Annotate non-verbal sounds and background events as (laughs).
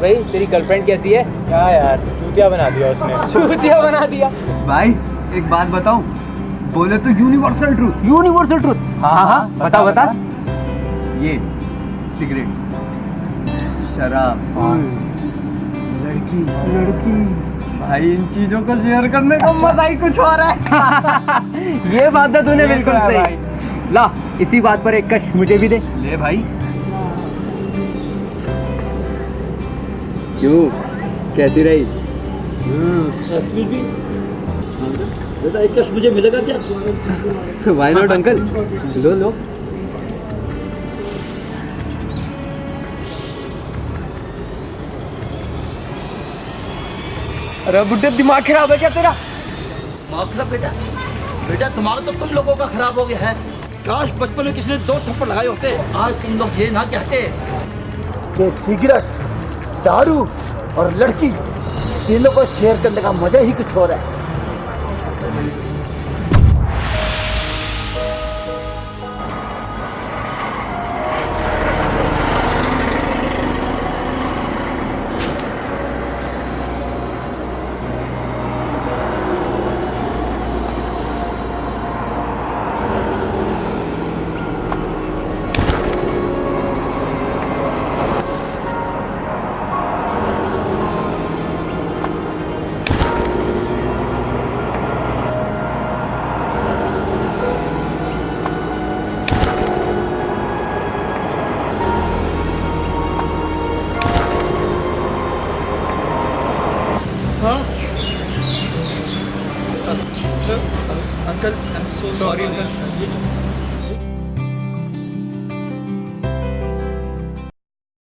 भाई तेरी गर्लफ्रेंड कैसी है? क्या यार चूतिया बना दिया उसने। (laughs) चूतिया बना दिया। भाई एक बात बताऊँ। बोले तो यूनिवर्सल ट्रूथ यूनिवर्सल ट्रूथ हाँ हाँ हाँ बता बता। ये सिगरेट शराब। लड़की। लड़की। भाई इन चीज़ों को शेयर करने का मज़ा ही कुछ और है। (laughs) ये बात तो तूने बिल्कुल तो सही। ला इसी बात पर एक कश मुझे भी दे। ले भाई। क्यों? कैसी रही? बेटा एक कश मुझे मिलेगा क्या? वाई नॉट अंकल लो लो। अरे बुड्ढे दिमाग खराब है क्या तेरा? माफ़ खराब बेटा। बेटा तुम्हारा तो तुम लोगों का खराब हो गया है। काश बचपन में किसी ने दो थप्पड़ लगाए होते। आज तुम लोग ये ना कहते। सिगरेट दारू और लड़की तीनों को शेयर करने का मज़ा ही कुछ और है। Uncle I am so sorry uncle